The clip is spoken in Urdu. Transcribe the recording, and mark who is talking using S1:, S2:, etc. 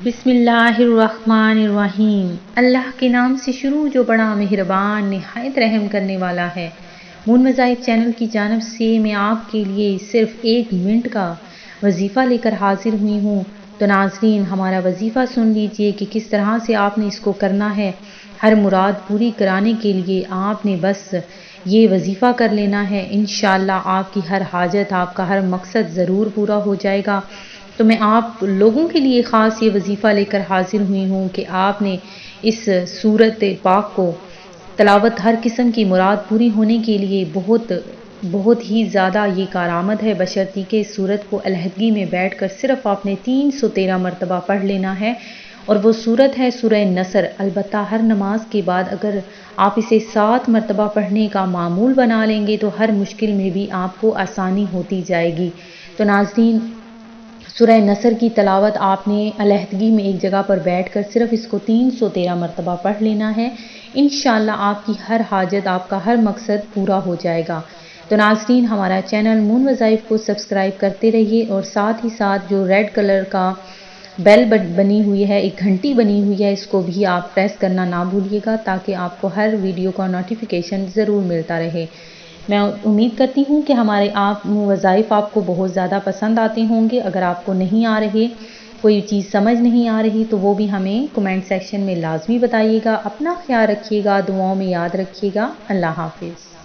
S1: بسم اللہ الرحمن الرحیم۔ اللہ کے نام سے شروع جو بڑا مہربان، نہایت رحم کرنے والا ہے۔ مون مذاہب چینل کی جانب سے میں آپ کے لیے صرف ایک منٹ کا وظیفہ لے کر حاضر ہوئی ہوں۔ تو ناظرین، ہمارا وظیفہ سن لیجیے کہ کس طرح سے آپ نے اس کو کرنا ہے۔ ہر مراد پوری کرانے کے لیے آپ نے بس یہ وظیفہ کر لینا ہے۔ انشاءاللہ آپ کی ہر حاجت، آپ کا ہر مقصد ضرور پورا ہو جائے گا۔ تو میں آپ لوگوں کے لیے خاص یہ وظیفہ لے کر حاضر ہوئی ہوں کہ آپ نے اس صورت پاک کو تلاوت ہر قسم کی مراد پوری ہونے کے لیے بہت بہت ہی زیادہ یہ کارآمد ہے۔ بشرطی کہ اس صورت کو علیحدگی میں بیٹھ کر صرف آپ نے تین سو تیرہ مرتبہ پڑھ لینا ہے اور وہ صورت ہے سورہ نصر۔ البتہ ہر نماز کے بعد اگر آپ اسے سات مرتبہ پڑھنے کا معمول بنا لیں گے تو ہر مشکل میں بھی آپ کو آسانی ہوتی جائے گی۔ تو ناظرین سورہ نصر کی تلاوت آپ نے علیحدگی میں ایک جگہ پر بیٹھ کر صرف اس کو تین سو تیرہ مرتبہ پڑھ لینا ہے۔ انشاءاللہ آپ کی ہر حاجت، آپ کا ہر مقصد پورا ہو جائے گا۔ تو ناظرین، ہمارا چینل مون وظائف کو سبسکرائب کرتے رہیے اور ساتھ ہی ساتھ جو ریڈ کلر کا بیل بنی ہوئی ہے، ایک گھنٹی بنی ہوئی ہے، اس کو بھی آپ پریس کرنا نہ بھولیے گا تاکہ آپ کو ہر ویڈیو کا نوٹیفیکیشن ضرور ملتا رہے۔ میں امید کرتی ہوں کہ ہمارے آپ وظائف آپ کو بہت زیادہ پسند آتے ہوں گے۔ اگر آپ کو نہیں آ رہے، کوئی چیز سمجھ نہیں آ رہی، تو وہ بھی ہمیں کمنٹ سیکشن میں لازمی بتائیے گا۔ اپنا خیال رکھیے گا، دعاؤں میں یاد رکھیے گا۔ اللہ حافظ۔